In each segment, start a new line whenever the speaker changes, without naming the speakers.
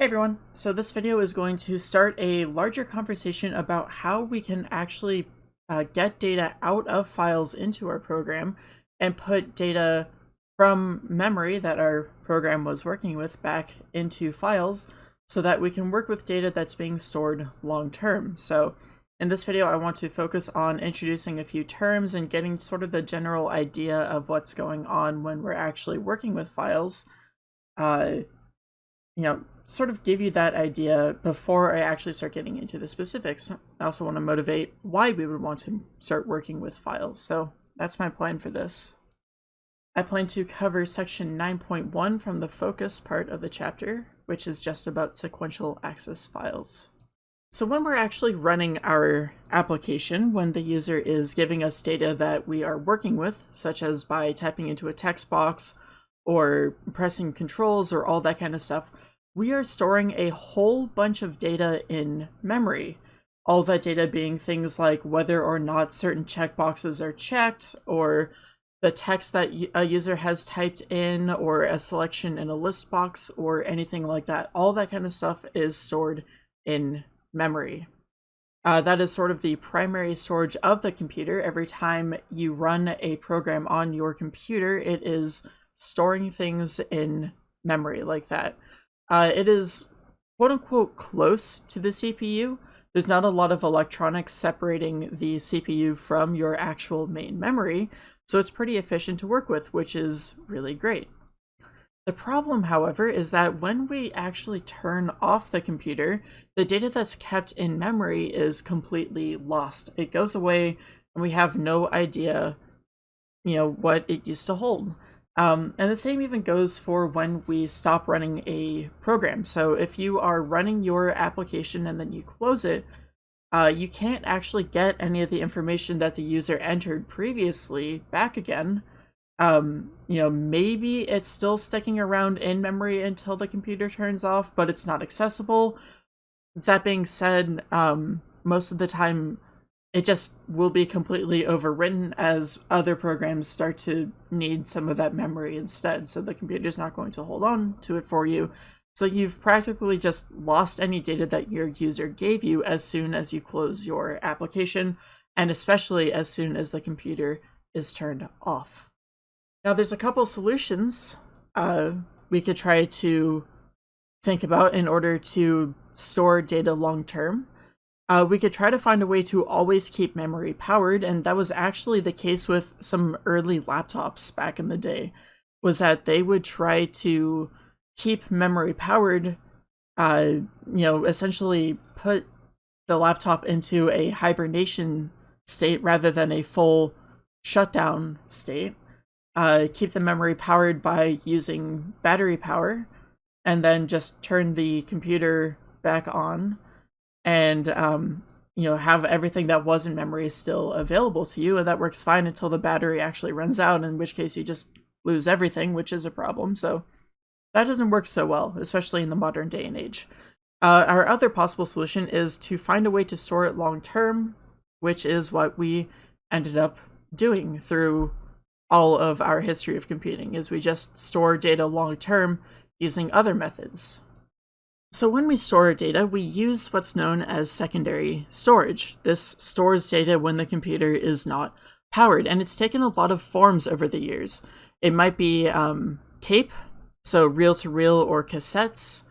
Hey everyone, so this video is going to start a larger conversation about how we can actually uh, get data out of files into our program and put data from memory that our program was working with back into files so that we can work with data that's being stored long term. So in this video I want to focus on introducing a few terms and getting sort of the general idea of what's going on when we're actually working with files. Uh, you know, sort of give you that idea before I actually start getting into the specifics. I also want to motivate why we would want to start working with files. So that's my plan for this. I plan to cover section 9.1 from the focus part of the chapter, which is just about sequential access files. So when we're actually running our application, when the user is giving us data that we are working with, such as by typing into a text box or pressing controls or all that kind of stuff, we are storing a whole bunch of data in memory. All that data being things like whether or not certain checkboxes are checked, or the text that a user has typed in, or a selection in a list box, or anything like that. All that kind of stuff is stored in memory. Uh, that is sort of the primary storage of the computer. Every time you run a program on your computer, it is storing things in memory like that. Uh, it is quote unquote close to the CPU. There's not a lot of electronics separating the CPU from your actual main memory, so it's pretty efficient to work with, which is really great. The problem, however, is that when we actually turn off the computer, the data that's kept in memory is completely lost. It goes away and we have no idea, you know, what it used to hold. Um, and the same even goes for when we stop running a program. So if you are running your application and then you close it, uh, you can't actually get any of the information that the user entered previously back again. Um, you know, maybe it's still sticking around in memory until the computer turns off, but it's not accessible. That being said, um, most of the time it just will be completely overwritten as other programs start to need some of that memory instead. So the computer's not going to hold on to it for you. So you've practically just lost any data that your user gave you as soon as you close your application, and especially as soon as the computer is turned off. Now there's a couple solutions uh, we could try to think about in order to store data long term uh, we could try to find a way to always keep memory powered, and that was actually the case with some early laptops back in the day, was that they would try to keep memory powered, uh, you know, essentially put the laptop into a hibernation state rather than a full shutdown state, uh, keep the memory powered by using battery power, and then just turn the computer back on and um, you know have everything that was in memory still available to you, and that works fine until the battery actually runs out. In which case, you just lose everything, which is a problem. So that doesn't work so well, especially in the modern day and age. Uh, our other possible solution is to find a way to store it long term, which is what we ended up doing through all of our history of computing is we just store data long term using other methods. So when we store data, we use what's known as secondary storage. This stores data when the computer is not powered, and it's taken a lot of forms over the years. It might be um, tape, so reel-to-reel -reel or cassettes.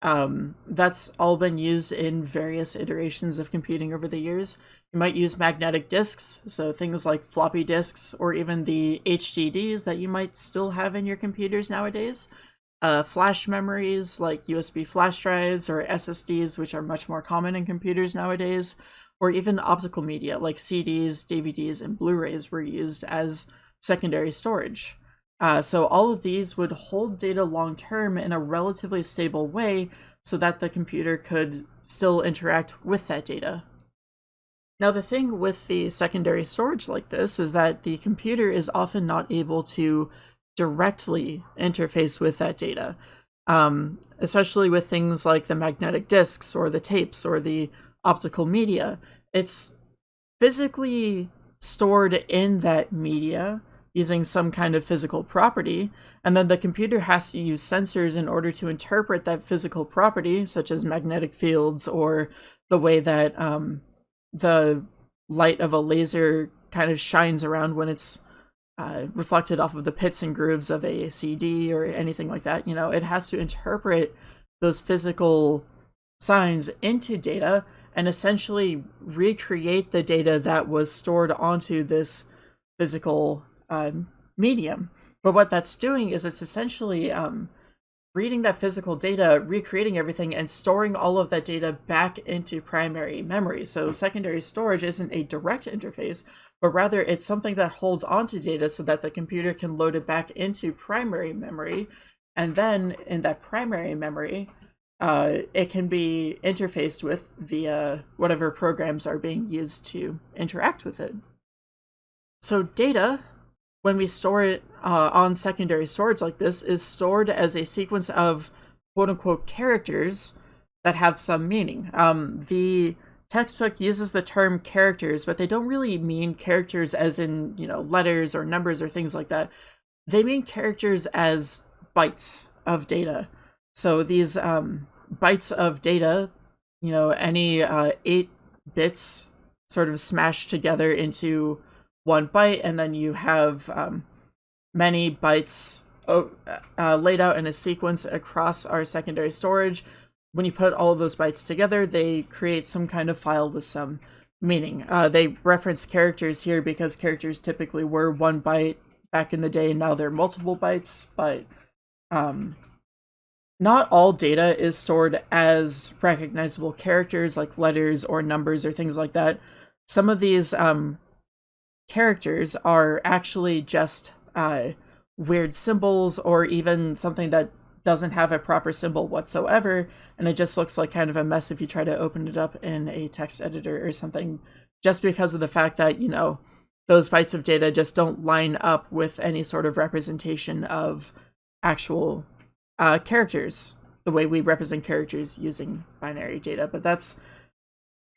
Um, that's all been used in various iterations of computing over the years. You might use magnetic disks, so things like floppy disks, or even the HDDs that you might still have in your computers nowadays uh, flash memories like USB flash drives or SSDs, which are much more common in computers nowadays, or even optical media like CDs, DVDs, and Blu-rays were used as secondary storage. Uh, so all of these would hold data long term in a relatively stable way so that the computer could still interact with that data. Now the thing with the secondary storage like this is that the computer is often not able to directly interface with that data, um, especially with things like the magnetic disks or the tapes or the optical media. It's physically stored in that media using some kind of physical property, and then the computer has to use sensors in order to interpret that physical property, such as magnetic fields or the way that um, the light of a laser kind of shines around when it's uh, reflected off of the pits and grooves of a CD or anything like that. You know, it has to interpret those physical signs into data and essentially recreate the data that was stored onto this physical um, medium. But what that's doing is it's essentially um, reading that physical data, recreating everything, and storing all of that data back into primary memory. So secondary storage isn't a direct interface, but rather it's something that holds onto data so that the computer can load it back into primary memory. And then in that primary memory, uh, it can be interfaced with via whatever programs are being used to interact with it. So data, when we store it uh, on secondary storage like this, is stored as a sequence of quote-unquote characters that have some meaning. Um, the textbook uses the term characters, but they don't really mean characters as in, you know, letters or numbers or things like that. They mean characters as bytes of data. So these um, bytes of data, you know, any uh, eight bits sort of smashed together into one byte, and then you have um, many bytes uh, laid out in a sequence across our secondary storage. When you put all of those bytes together, they create some kind of file with some meaning. Uh, they reference characters here because characters typically were one byte back in the day, and now they're multiple bytes, but um, not all data is stored as recognizable characters like letters or numbers or things like that. Some of these um, characters are actually just uh, weird symbols or even something that doesn't have a proper symbol whatsoever and it just looks like kind of a mess if you try to open it up in a text editor or something just because of the fact that you know those bytes of data just don't line up with any sort of representation of actual uh, characters the way we represent characters using binary data but that's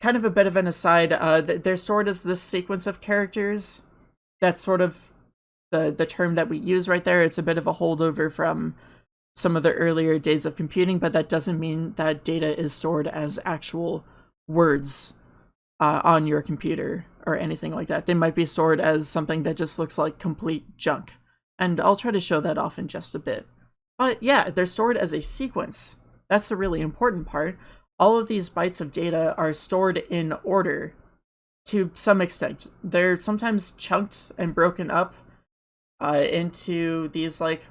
kind of a bit of an aside, uh, they're stored as this sequence of characters. That's sort of the the term that we use right there. It's a bit of a holdover from some of the earlier days of computing, but that doesn't mean that data is stored as actual words uh, on your computer or anything like that. They might be stored as something that just looks like complete junk. And I'll try to show that off in just a bit. But yeah, they're stored as a sequence. That's the really important part all of these bytes of data are stored in order to some extent. They're sometimes chunked and broken up uh, into these like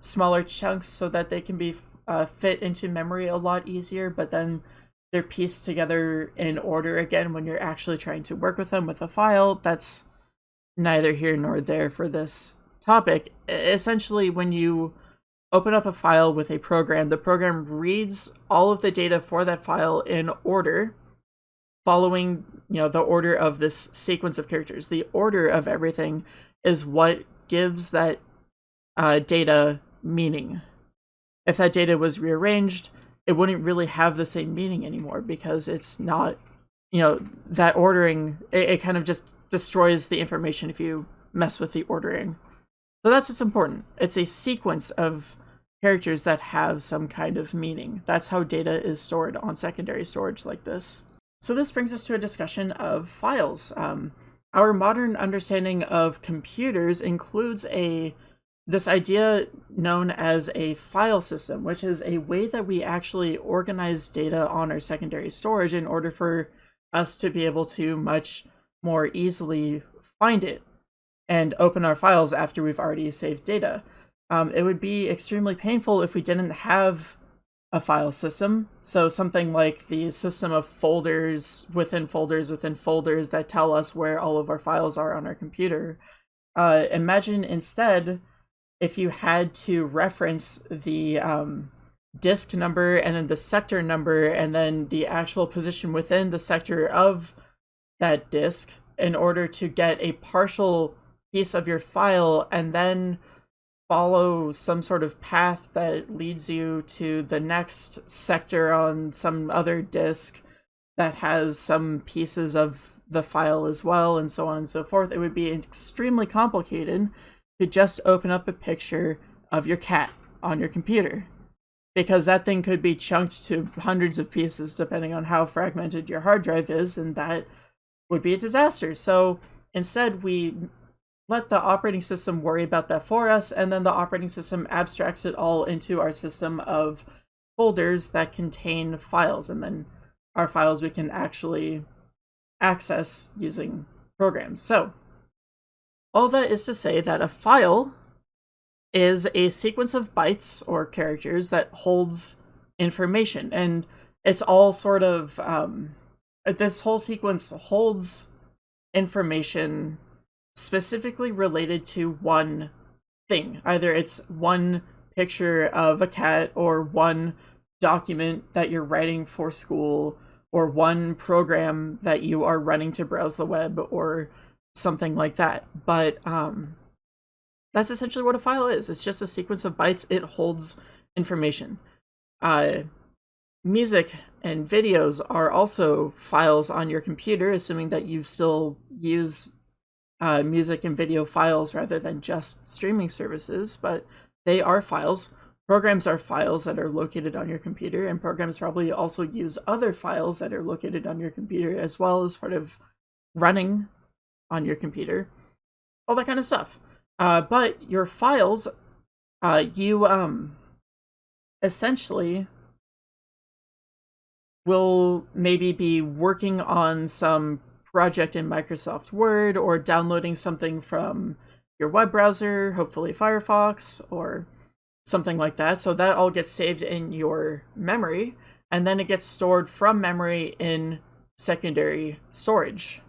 smaller chunks so that they can be uh, fit into memory a lot easier, but then they're pieced together in order again when you're actually trying to work with them with a file. That's neither here nor there for this topic. Essentially, when you open up a file with a program, the program reads all of the data for that file in order, following you know the order of this sequence of characters. The order of everything is what gives that uh, data meaning. If that data was rearranged, it wouldn't really have the same meaning anymore because it's not, you know, that ordering, it, it kind of just destroys the information if you mess with the ordering. So that's what's important. It's a sequence of characters that have some kind of meaning. That's how data is stored on secondary storage like this. So this brings us to a discussion of files. Um, our modern understanding of computers includes a this idea known as a file system, which is a way that we actually organize data on our secondary storage in order for us to be able to much more easily find it and open our files after we've already saved data. Um, it would be extremely painful if we didn't have a file system. So something like the system of folders within folders within folders that tell us where all of our files are on our computer. Uh, imagine instead if you had to reference the um, disk number and then the sector number and then the actual position within the sector of that disk in order to get a partial piece of your file and then follow some sort of path that leads you to the next sector on some other disk that has some pieces of the file as well and so on and so forth it would be extremely complicated to just open up a picture of your cat on your computer because that thing could be chunked to hundreds of pieces depending on how fragmented your hard drive is and that would be a disaster. So instead we let the operating system worry about that for us and then the operating system abstracts it all into our system of folders that contain files and then our files we can actually access using programs. So all that is to say that a file is a sequence of bytes or characters that holds information and it's all sort of um, this whole sequence holds information specifically related to one thing. Either it's one picture of a cat or one document that you're writing for school or one program that you are running to browse the web or something like that but um that's essentially what a file is. It's just a sequence of bytes. It holds information. Uh, music and videos are also files on your computer, assuming that you still use uh, music and video files rather than just streaming services, but they are files. Programs are files that are located on your computer, and programs probably also use other files that are located on your computer as well as part of running on your computer. All that kind of stuff. Uh, but your files, uh, you um, essentially will maybe be working on some project in Microsoft Word or downloading something from your web browser, hopefully Firefox or something like that. So that all gets saved in your memory and then it gets stored from memory in secondary storage.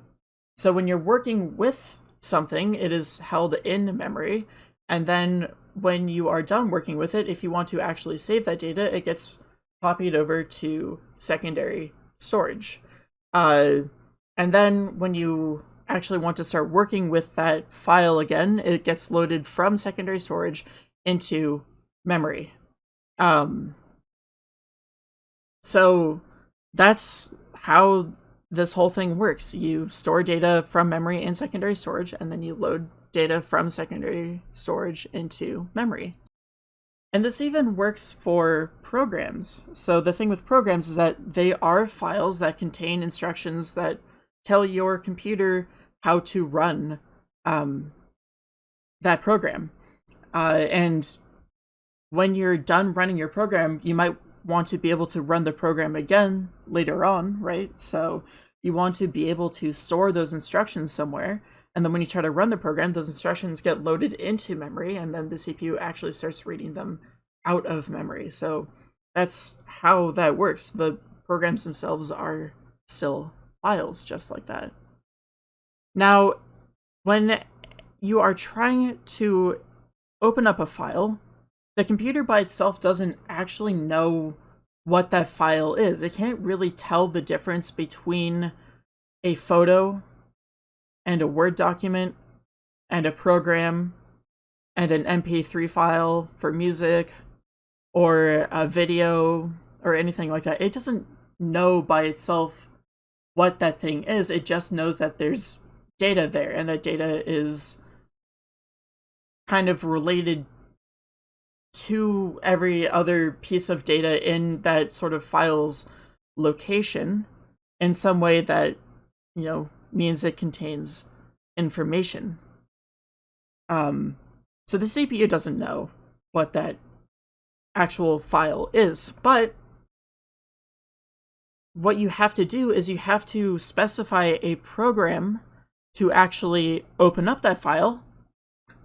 So when you're working with something, it is held in memory, and then when you are done working with it, if you want to actually save that data, it gets copied over to secondary storage. Uh, and then when you actually want to start working with that file again, it gets loaded from secondary storage into memory. Um, so that's how this whole thing works. You store data from memory in secondary storage, and then you load data from secondary storage into memory. And this even works for programs. So the thing with programs is that they are files that contain instructions that tell your computer how to run um, that program. Uh, and when you're done running your program, you might want to be able to run the program again later on, right? So you want to be able to store those instructions somewhere. And then when you try to run the program, those instructions get loaded into memory, and then the CPU actually starts reading them out of memory. So that's how that works. The programs themselves are still files just like that. Now, when you are trying to open up a file, the computer by itself doesn't actually know what that file is. It can't really tell the difference between a photo and a Word document and a program and an MP3 file for music or a video or anything like that. It doesn't know by itself what that thing is. It just knows that there's data there and that data is kind of related to every other piece of data in that sort of file's location in some way that, you know, means it contains information. Um, so the CPU doesn't know what that actual file is, but what you have to do is you have to specify a program to actually open up that file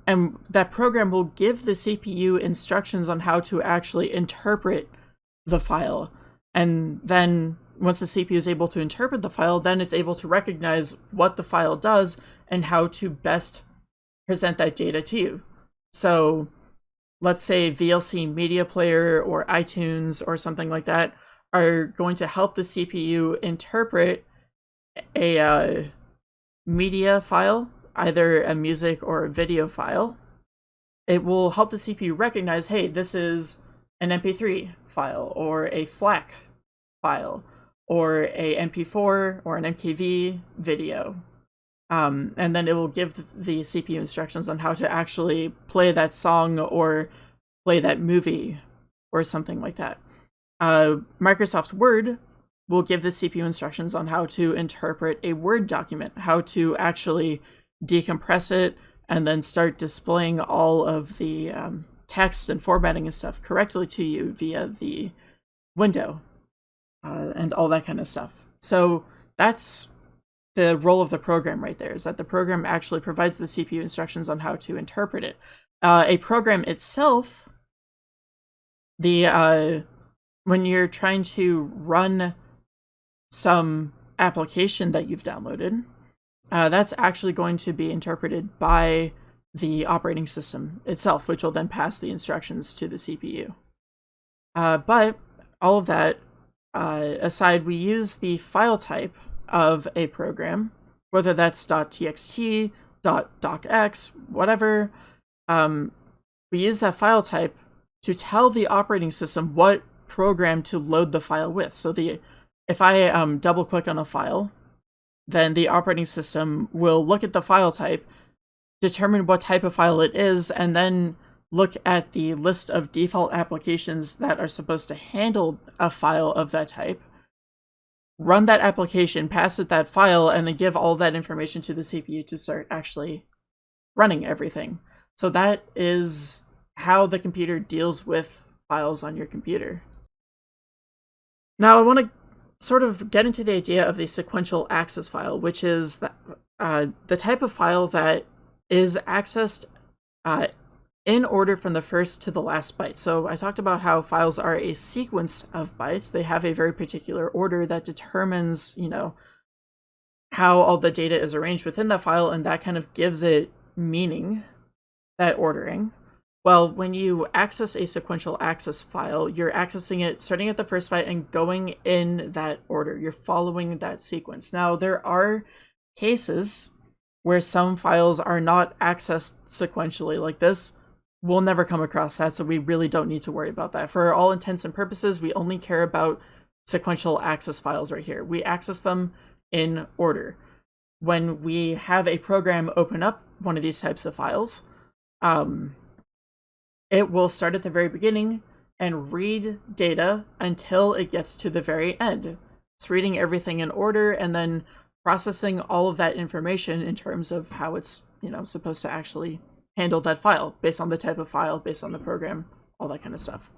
and that program will give the CPU instructions on how to actually interpret the file. And then once the CPU is able to interpret the file, then it's able to recognize what the file does and how to best present that data to you. So let's say VLC Media Player or iTunes or something like that are going to help the CPU interpret a uh, media file either a music or a video file, it will help the CPU recognize, hey, this is an MP3 file or a FLAC file or a MP4 or an MKV video. Um, and then it will give the CPU instructions on how to actually play that song or play that movie or something like that. Uh, Microsoft Word will give the CPU instructions on how to interpret a Word document, how to actually decompress it, and then start displaying all of the um, text and formatting and stuff correctly to you via the window uh, and all that kind of stuff. So that's the role of the program right there, is that the program actually provides the CPU instructions on how to interpret it. Uh, a program itself, the uh, when you're trying to run some application that you've downloaded, uh, that's actually going to be interpreted by the operating system itself, which will then pass the instructions to the CPU. Uh, but all of that uh, aside, we use the file type of a program, whether that's .txt, .docx, whatever. Um, we use that file type to tell the operating system what program to load the file with. So the if I um, double click on a file, then the operating system will look at the file type determine what type of file it is, and then look at the list of default applications that are supposed to handle a file of that type, run that application, pass it that file, and then give all that information to the CPU to start actually running everything. So that is how the computer deals with files on your computer. Now I want to sort of get into the idea of the sequential access file, which is the, uh, the type of file that is accessed uh, in order from the first to the last byte. So I talked about how files are a sequence of bytes. They have a very particular order that determines, you know, how all the data is arranged within that file, and that kind of gives it meaning, that ordering. Well, when you access a sequential access file, you're accessing it starting at the first byte and going in that order. You're following that sequence. Now, there are cases where some files are not accessed sequentially like this, we'll never come across that, so we really don't need to worry about that. For all intents and purposes, we only care about sequential access files right here. We access them in order. When we have a program open up one of these types of files, um, it will start at the very beginning and read data until it gets to the very end. It's reading everything in order and then processing all of that information in terms of how it's, you know, supposed to actually handle that file based on the type of file, based on the program, all that kind of stuff.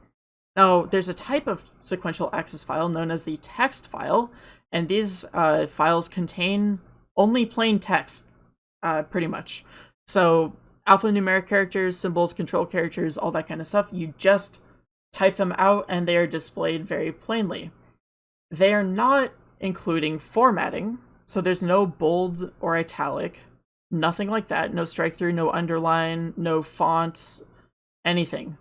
Now, there's a type of sequential access file known as the text file, and these uh, files contain only plain text, uh, pretty much. So alphanumeric characters, symbols, control characters, all that kind of stuff, you just type them out and they are displayed very plainly. They are not including formatting, so there's no bold or italic, nothing like that. No strike through, no underline, no fonts, anything.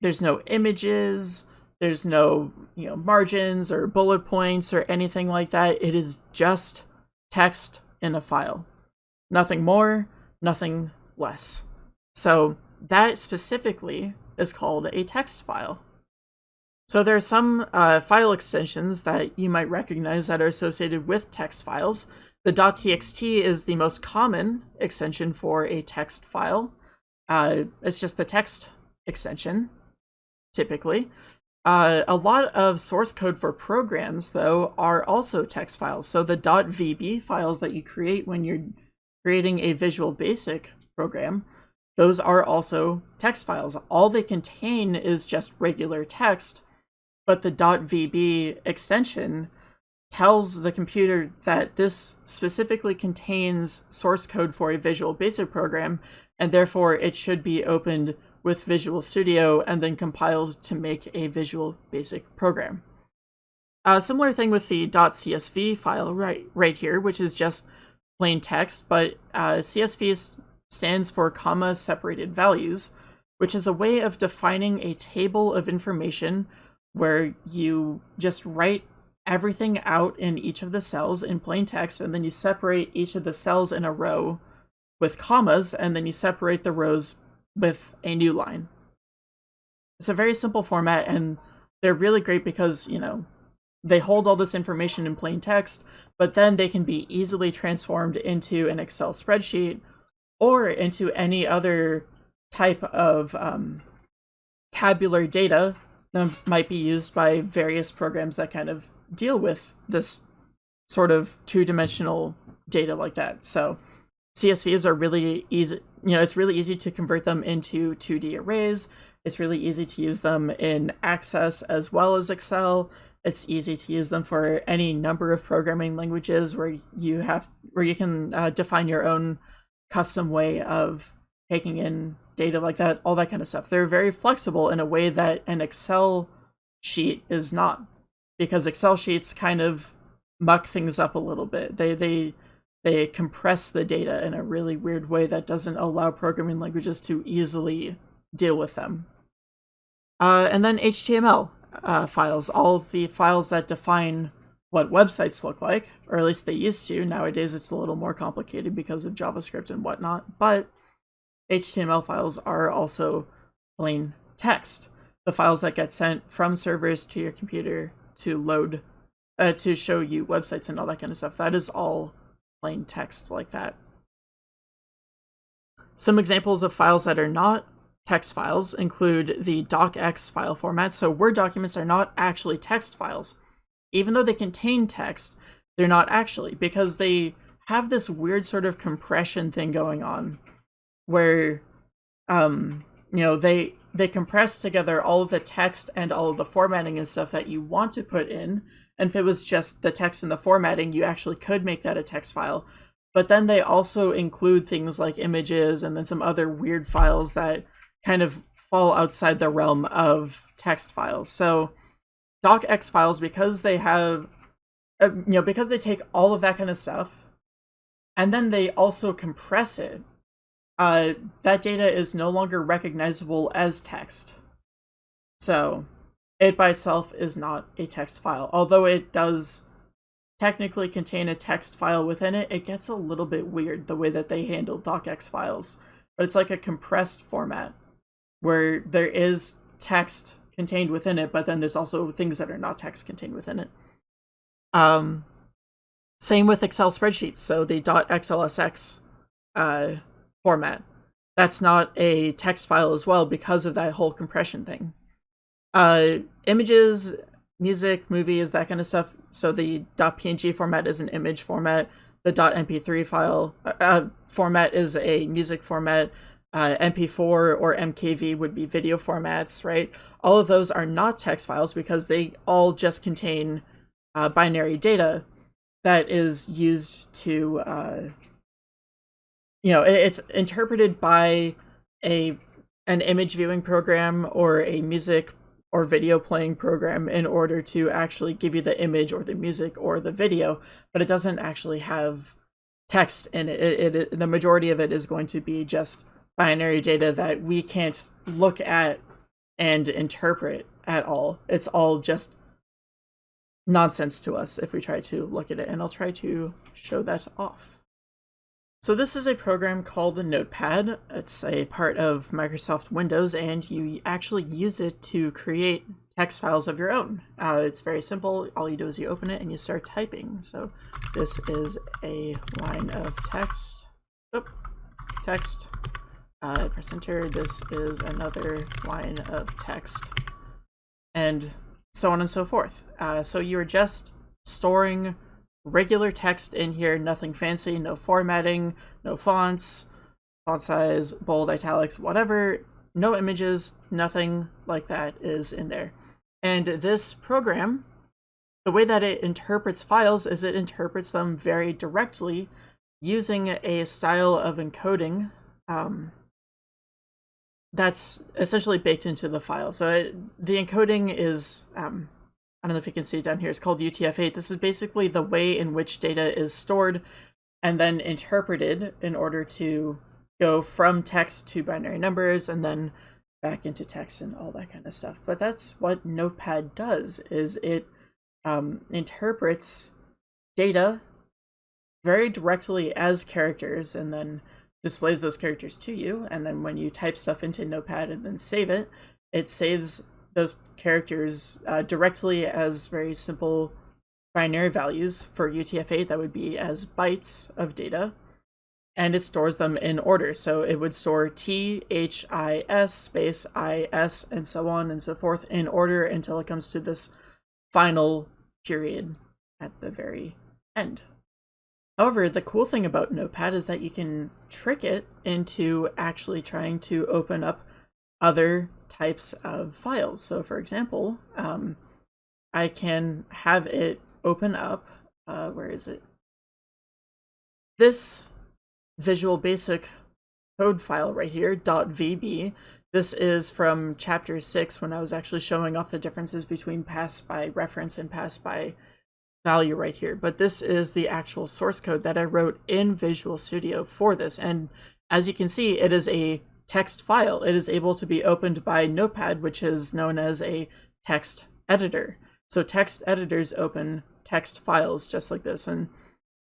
There's no images, there's no, you know, margins or bullet points or anything like that. It is just text in a file. Nothing more, nothing less. So that specifically is called a text file. So there are some uh, file extensions that you might recognize that are associated with text files. The .txt is the most common extension for a text file. Uh, it's just the text extension, typically. Uh, a lot of source code for programs, though, are also text files. So the .vb files that you create when you're creating a Visual Basic program, those are also text files. All they contain is just regular text, but the .vb extension tells the computer that this specifically contains source code for a Visual Basic program, and therefore it should be opened with Visual Studio and then compiled to make a Visual Basic program. A similar thing with the .csv file right, right here, which is just plain text, but uh, CSV stands for comma separated values, which is a way of defining a table of information where you just write everything out in each of the cells in plain text, and then you separate each of the cells in a row with commas, and then you separate the rows with a new line. It's a very simple format, and they're really great because, you know, they hold all this information in plain text, but then they can be easily transformed into an Excel spreadsheet or into any other type of um, tabular data that might be used by various programs that kind of deal with this sort of two-dimensional data like that. So CSVs are really easy, you know, it's really easy to convert them into 2D arrays. It's really easy to use them in Access as well as Excel. It's easy to use them for any number of programming languages where you have where you can uh, define your own custom way of taking in data like that, all that kind of stuff. They're very flexible in a way that an Excel sheet is not, because Excel sheets kind of muck things up a little bit. They they they compress the data in a really weird way that doesn't allow programming languages to easily deal with them. Uh, and then HTML uh, files, all the files that define what websites look like, or at least they used to. Nowadays it's a little more complicated because of JavaScript and whatnot, but HTML files are also plain text. The files that get sent from servers to your computer to load, uh, to show you websites and all that kind of stuff, that is all plain text like that. Some examples of files that are not text files include the docx file format. So Word documents are not actually text files. Even though they contain text, they're not actually because they have this weird sort of compression thing going on where um you know they they compress together all of the text and all of the formatting and stuff that you want to put in. And if it was just the text and the formatting you actually could make that a text file. But then they also include things like images and then some other weird files that kind of fall outside the realm of text files. So docx files because they have uh, you know because they take all of that kind of stuff and then they also compress it uh, that data is no longer recognizable as text. So it by itself is not a text file. Although it does technically contain a text file within it, it gets a little bit weird the way that they handle docx files. But it's like a compressed format where there is text contained within it, but then there's also things that are not text contained within it. Um, same with Excel spreadsheets. So the .xlsx uh, format. That's not a text file as well because of that whole compression thing. Uh, images, music, movies, that kind of stuff. So the .png format is an image format. The .mp3 file uh, uh, format is a music format. Uh, MP4 or MKV would be video formats, right? All of those are not text files because they all just contain uh, binary data that is used to uh, you know, it's interpreted by a an image viewing program or a music or video playing program in order to actually give you the image or the music or the video, but it doesn't actually have text in it. It, it. The majority of it is going to be just binary data that we can't look at and interpret at all. It's all just nonsense to us if we try to look at it, and I'll try to show that off. So this is a program called Notepad. It's a part of Microsoft Windows and you actually use it to create text files of your own. Uh, it's very simple. All you do is you open it and you start typing. So this is a line of text. Oop, text. Uh, press enter. This is another line of text. And so on and so forth. Uh, so you're just storing regular text in here, nothing fancy, no formatting, no fonts, font size, bold, italics, whatever, no images, nothing like that is in there. And this program, the way that it interprets files is it interprets them very directly using a style of encoding um, that's essentially baked into the file. So it, the encoding is um, I don't know if you can see down here, it's called UTF-8. This is basically the way in which data is stored and then interpreted in order to go from text to binary numbers and then back into text and all that kind of stuff. But that's what Notepad does, is it um, interprets data very directly as characters and then displays those characters to you. And then when you type stuff into Notepad and then save it, it saves those characters uh, directly as very simple binary values for UTF-8 that would be as bytes of data and it stores them in order. So it would store T, H, I, S, space, I, S, and so on and so forth in order until it comes to this final period at the very end. However, the cool thing about Notepad is that you can trick it into actually trying to open up other types of files. So for example, um, I can have it open up, uh, where is it? This Visual Basic code file right here, .vb. This is from chapter 6 when I was actually showing off the differences between pass by reference and pass by value right here. But this is the actual source code that I wrote in Visual Studio for this. And as you can see, it is a text file. It is able to be opened by Notepad, which is known as a text editor. So text editors open text files just like this. And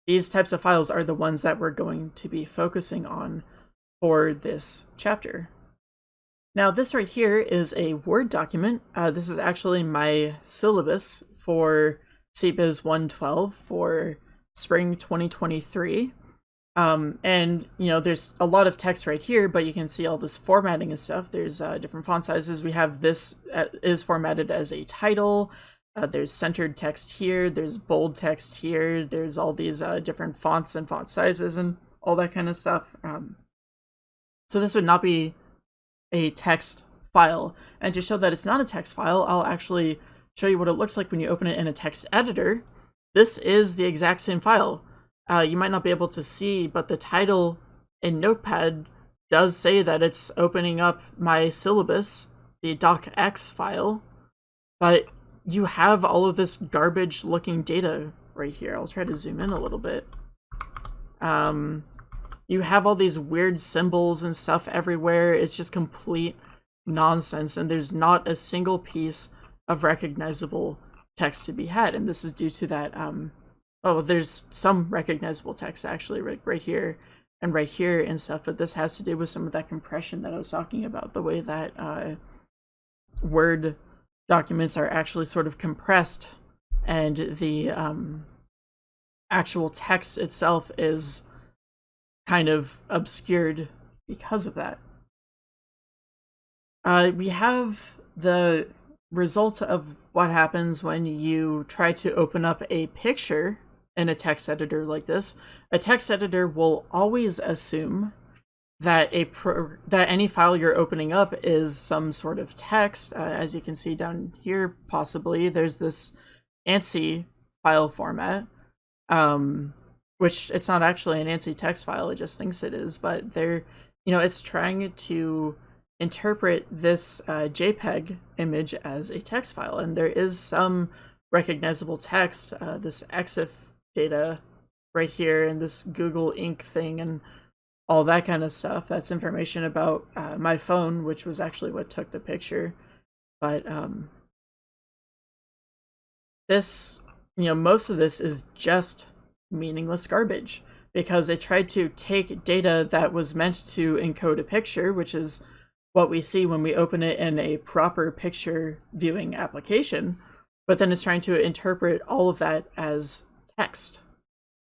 these types of files are the ones that we're going to be focusing on for this chapter. Now this right here is a Word document. Uh, this is actually my syllabus for CBiz 112 for spring 2023. Um, and, you know, there's a lot of text right here, but you can see all this formatting and stuff. There's uh, different font sizes. We have this uh, is formatted as a title. Uh, there's centered text here. There's bold text here. There's all these uh, different fonts and font sizes and all that kind of stuff. Um, so this would not be a text file. And to show that it's not a text file, I'll actually show you what it looks like when you open it in a text editor. This is the exact same file uh, you might not be able to see, but the title in Notepad does say that it's opening up my syllabus, the docx file, but you have all of this garbage looking data right here. I'll try to zoom in a little bit. Um, you have all these weird symbols and stuff everywhere. It's just complete nonsense, and there's not a single piece of recognizable text to be had. And this is due to that um, oh, there's some recognizable text actually right, right here and right here and stuff, but this has to do with some of that compression that I was talking about, the way that uh, Word documents are actually sort of compressed and the um, actual text itself is kind of obscured because of that. Uh, we have the result of what happens when you try to open up a picture in a text editor like this, a text editor will always assume that a pro that any file you're opening up is some sort of text. Uh, as you can see down here, possibly there's this ANSI file format, um, which it's not actually an ANSI text file. It just thinks it is, but they're you know it's trying to interpret this uh, JPEG image as a text file, and there is some recognizable text. Uh, this EXIF data right here and this Google Inc thing and all that kind of stuff. That's information about uh, my phone, which was actually what took the picture. But um, this, you know, most of this is just meaningless garbage because it tried to take data that was meant to encode a picture, which is what we see when we open it in a proper picture viewing application, but then it's trying to interpret all of that as text,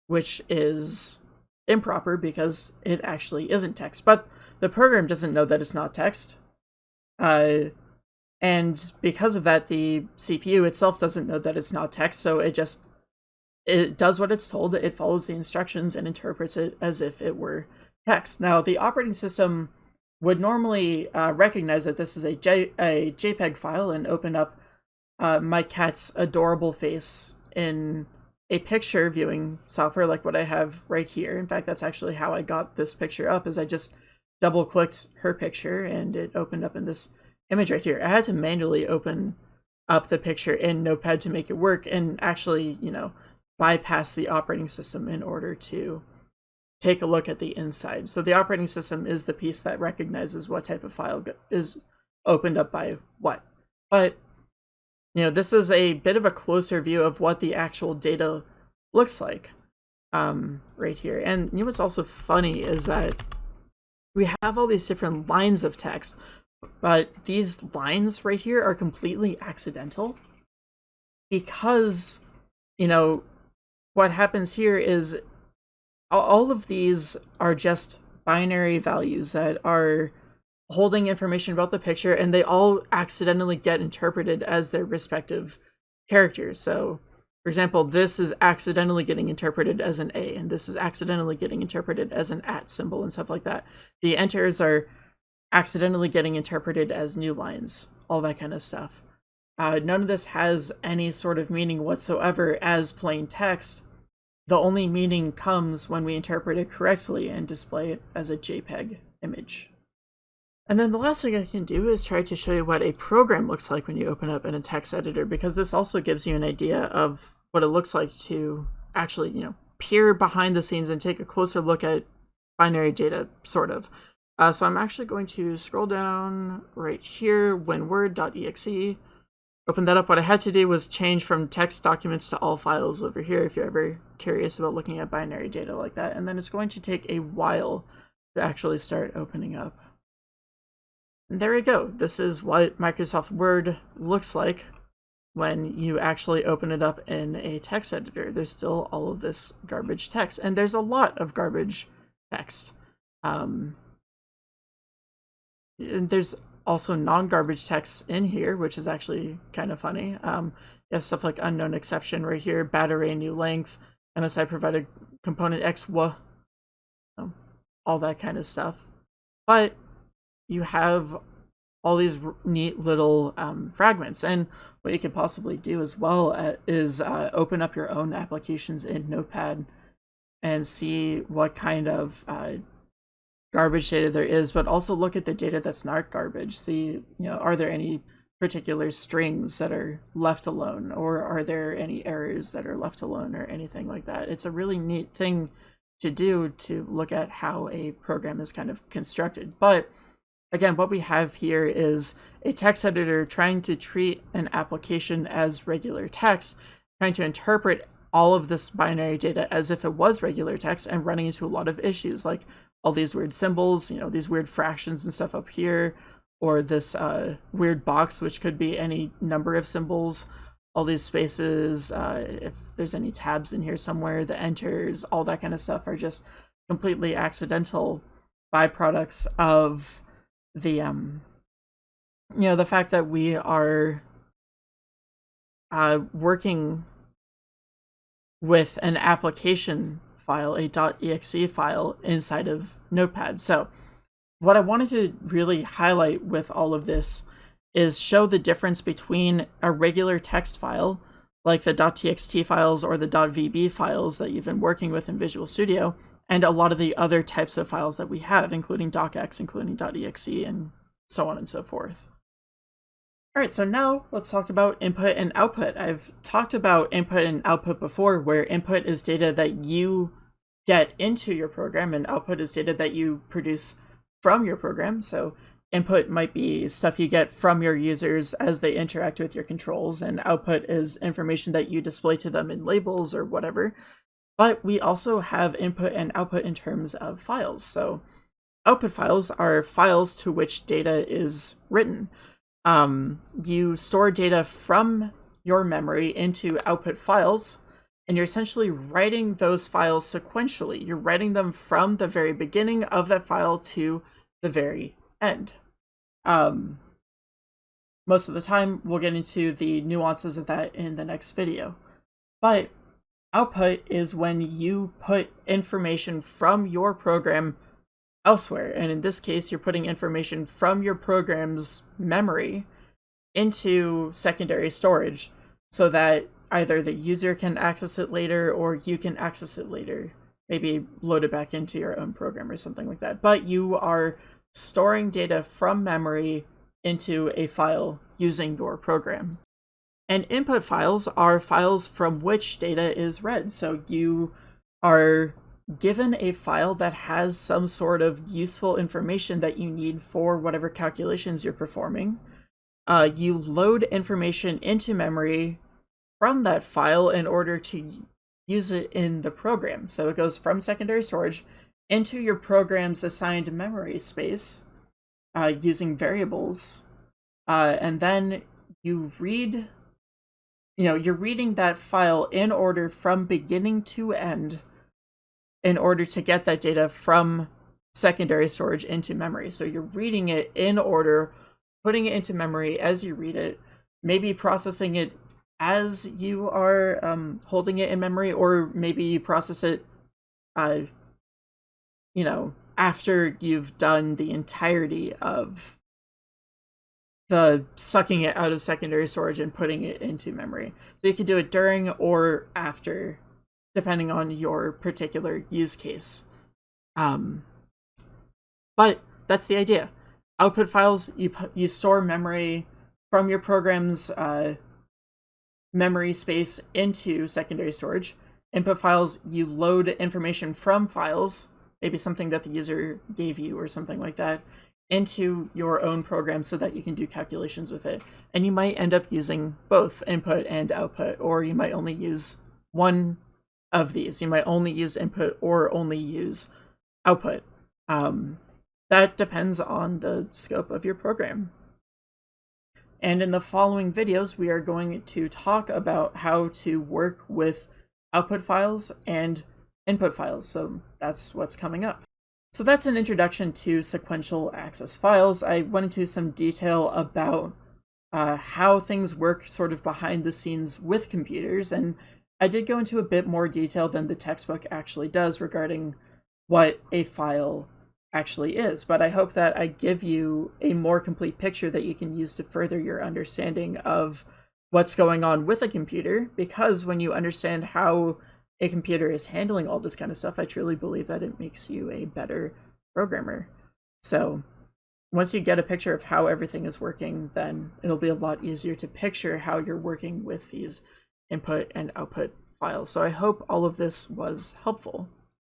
which is improper because it actually isn't text. But the program doesn't know that it's not text. Uh, and because of that, the CPU itself doesn't know that it's not text, so it just it does what it's told, it follows the instructions and interprets it as if it were text. Now, the operating system would normally uh, recognize that this is a, J a JPEG file and open up uh, my cat's adorable face in a picture viewing software like what I have right here. In fact, that's actually how I got this picture up is I just double clicked her picture and it opened up in this image right here. I had to manually open up the picture in Notepad to make it work and actually, you know, bypass the operating system in order to take a look at the inside. So the operating system is the piece that recognizes what type of file is opened up by what. But you know, this is a bit of a closer view of what the actual data looks like um, right here. And you know what's also funny is that we have all these different lines of text, But these lines right here are completely accidental because, you know, what happens here is all of these are just binary values that are holding information about the picture and they all accidentally get interpreted as their respective characters. So, for example, this is accidentally getting interpreted as an A and this is accidentally getting interpreted as an at symbol and stuff like that. The enters are accidentally getting interpreted as new lines, all that kind of stuff. Uh, none of this has any sort of meaning whatsoever as plain text. The only meaning comes when we interpret it correctly and display it as a JPEG image. And then the last thing I can do is try to show you what a program looks like when you open up in a text editor, because this also gives you an idea of what it looks like to actually, you know, peer behind the scenes and take a closer look at binary data, sort of. Uh, so I'm actually going to scroll down right here, winword.exe, open that up. What I had to do was change from text documents to all files over here if you're ever curious about looking at binary data like that. And then it's going to take a while to actually start opening up. And there we go. This is what Microsoft Word looks like when you actually open it up in a text editor. There's still all of this garbage text, and there's a lot of garbage text. Um, and there's also non-garbage text in here, which is actually kind of funny. Um, you have stuff like unknown exception right here, bad array new length, MSI provided component X, um, all that kind of stuff. But you have all these neat little um, fragments. And what you could possibly do as well uh, is uh, open up your own applications in Notepad and see what kind of uh, garbage data there is, but also look at the data that's not garbage. See, you know, are there any particular strings that are left alone, or are there any errors that are left alone, or anything like that? It's a really neat thing to do to look at how a program is kind of constructed. But again, what we have here is a text editor trying to treat an application as regular text, trying to interpret all of this binary data as if it was regular text and running into a lot of issues like all these weird symbols, you know, these weird fractions and stuff up here, or this uh, weird box, which could be any number of symbols, all these spaces, uh, if there's any tabs in here somewhere, the enters, all that kind of stuff are just completely accidental byproducts of the, um, you know, the fact that we are uh, working with an application file, a .exe file inside of Notepad. So what I wanted to really highlight with all of this is show the difference between a regular text file, like the .txt files or the .vb files that you've been working with in Visual Studio, and a lot of the other types of files that we have, including docx, including .exe, and so on and so forth. All right, so now let's talk about input and output. I've talked about input and output before, where input is data that you get into your program and output is data that you produce from your program. So input might be stuff you get from your users as they interact with your controls and output is information that you display to them in labels or whatever. But we also have input and output in terms of files. So output files are files to which data is written. Um, you store data from your memory into output files and you're essentially writing those files sequentially. You're writing them from the very beginning of that file to the very end. Um, most of the time, we'll get into the nuances of that in the next video. But output is when you put information from your program elsewhere. And in this case, you're putting information from your program's memory into secondary storage so that either the user can access it later or you can access it later. Maybe load it back into your own program or something like that. But you are storing data from memory into a file using your program. And input files are files from which data is read. So you are given a file that has some sort of useful information that you need for whatever calculations you're performing. Uh, you load information into memory from that file in order to use it in the program. So it goes from secondary storage into your program's assigned memory space. uh, using variables, uh, and then you read, you know, you're reading that file in order from beginning to end in order to get that data from secondary storage into memory. So you're reading it in order, putting it into memory as you read it, maybe processing it as you are um, holding it in memory, or maybe you process it, uh, you know, after you've done the entirety of the sucking it out of secondary storage and putting it into memory. So you can do it during or after, depending on your particular use case. Um, but that's the idea. Output files, you, you store memory from your program's uh, memory space into secondary storage. Input files, you load information from files, maybe something that the user gave you or something like that, into your own program so that you can do calculations with it. And you might end up using both input and output, or you might only use one of these. You might only use input or only use output. Um, that depends on the scope of your program. And in the following videos, we are going to talk about how to work with output files and input files. So that's what's coming up. So that's an introduction to sequential access files. I went into some detail about uh, how things work sort of behind the scenes with computers, and I did go into a bit more detail than the textbook actually does regarding what a file actually is, but I hope that I give you a more complete picture that you can use to further your understanding of what's going on with a computer, because when you understand how a computer is handling all this kind of stuff, I truly believe that it makes you a better programmer. So once you get a picture of how everything is working, then it'll be a lot easier to picture how you're working with these input and output files. So I hope all of this was helpful.